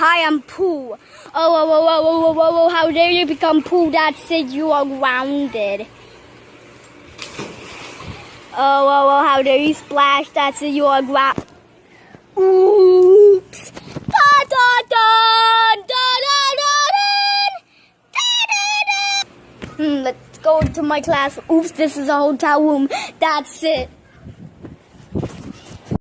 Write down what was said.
Hi, I'm Pooh. Oh, oh, oh, oh, oh, oh, oh, how dare you become Pooh? Dad said you are grounded. Oh, oh, oh, how dare you splash? Dad said you are grounded. Oops. Da, da, da, da, da, da, da, da, da. Hmm, let's go to my class. Oops, this is a hotel room. That's it.